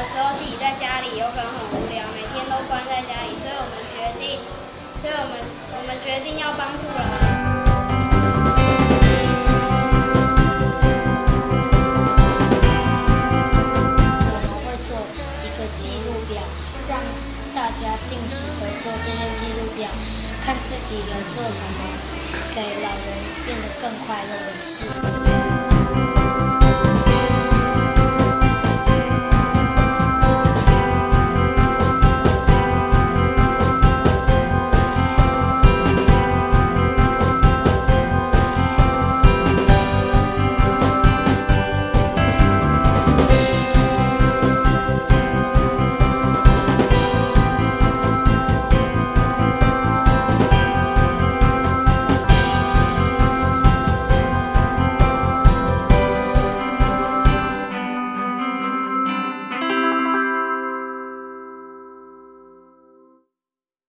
有时候自己在家里有可能很无聊，每天都关在家里，所以我们决定，所以我们我们决定要帮助老人。我们会做一个记录表，让大家定时的做这些记录表，看自己有做什么给老人变得更快乐的事。